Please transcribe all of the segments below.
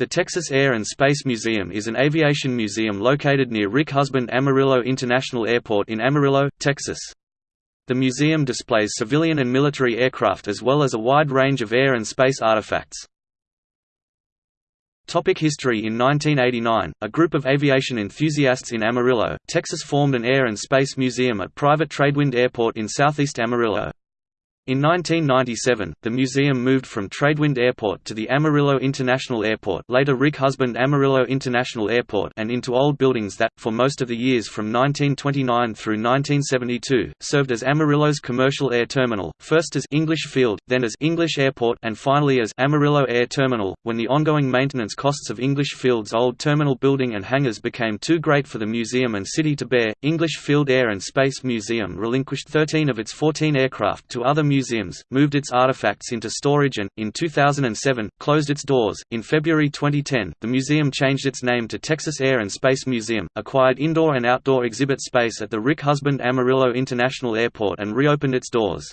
The Texas Air and Space Museum is an aviation museum located near Rick Husband Amarillo International Airport in Amarillo, Texas. The museum displays civilian and military aircraft as well as a wide range of air and space artifacts. Topic history In 1989, a group of aviation enthusiasts in Amarillo, Texas formed an air and space museum at private Tradewind Airport in southeast Amarillo. In 1997, the museum moved from Tradewind Airport to the Amarillo International Airport later Rick Husband Amarillo International Airport and into old buildings that, for most of the years from 1929 through 1972, served as Amarillo's commercial air terminal, first as English Field, then as English Airport and finally as Amarillo Air Terminal. When the ongoing maintenance costs of English Field's old terminal building and hangars became too great for the museum and city to bear, English Field Air and Space Museum relinquished 13 of its 14 aircraft to other museums moved its artifacts into storage and, in 2007, closed its doors. In February 2010, the museum changed its name to Texas Air and Space Museum, acquired indoor and outdoor exhibit space at the Rick Husband Amarillo International Airport and reopened its doors.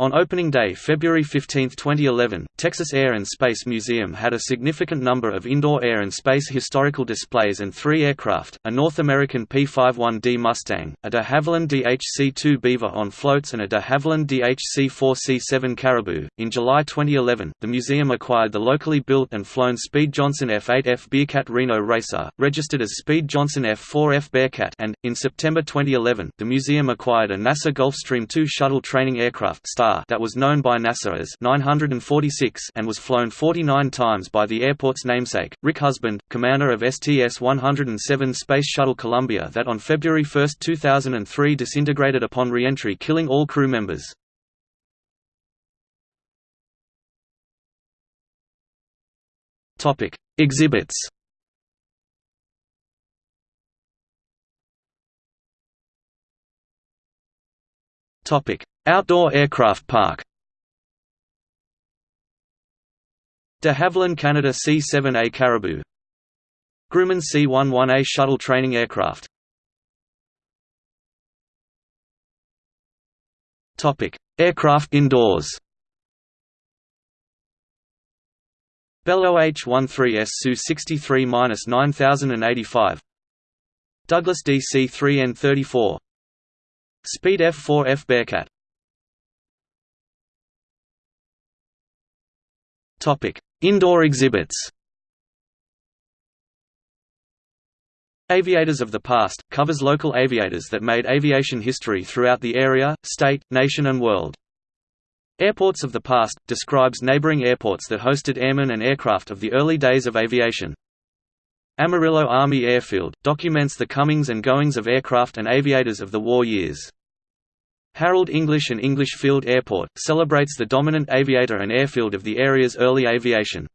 On opening day February 15, 2011, Texas Air and Space Museum had a significant number of indoor air and space historical displays and three aircraft, a North American P-51D Mustang, a de Havilland DHC-2 Beaver on floats and a de Havilland DHC-4C-7 Caribou. In July 2011, the museum acquired the locally built and flown Speed Johnson F-8F Bearcat Reno Racer, registered as Speed Johnson F-4F Bearcat and, in September 2011, the museum acquired a NASA Gulfstream II shuttle training aircraft Star that was known by NASA as 946 and was flown 49 times by the airport's namesake, Rick Husband, commander of STS-107 Space Shuttle Columbia that on February 1, 2003 disintegrated upon re-entry killing all crew members. Exhibits Topic: Outdoor Aircraft Park. De Havilland Canada C-7A Caribou. Grumman C-11A shuttle training aircraft. Aircraft indoors. Bell OH-13S Sioux-63-9085 Douglas DC-3N34 Speed F-4F Bearcat Indoor exhibits Aviators of the Past – covers local aviators that made aviation history throughout the area, state, nation and world. Airports of the Past – describes neighboring airports that hosted airmen and aircraft of the early days of aviation. Amarillo Army Airfield – documents the comings and goings of aircraft and aviators of the war years. Harold English and English Field Airport, celebrates the dominant aviator and airfield of the area's early aviation.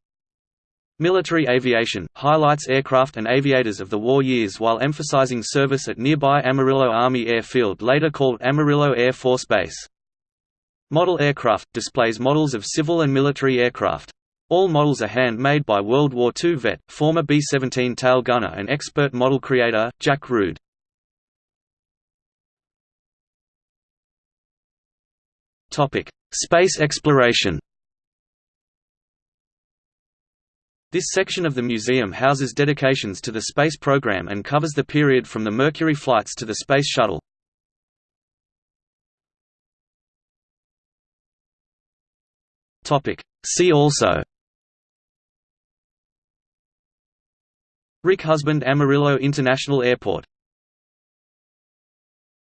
Military aviation, highlights aircraft and aviators of the war years while emphasizing service at nearby Amarillo Army Airfield later called Amarillo Air Force Base. Model aircraft, displays models of civil and military aircraft. All models are hand-made by World War II vet, former B-17 tail gunner and expert model creator, Jack Rood. Space exploration. This section of the museum houses dedications to the space program and covers the period from the Mercury flights to the Space Shuttle. See also. Rick Husband Amarillo International Airport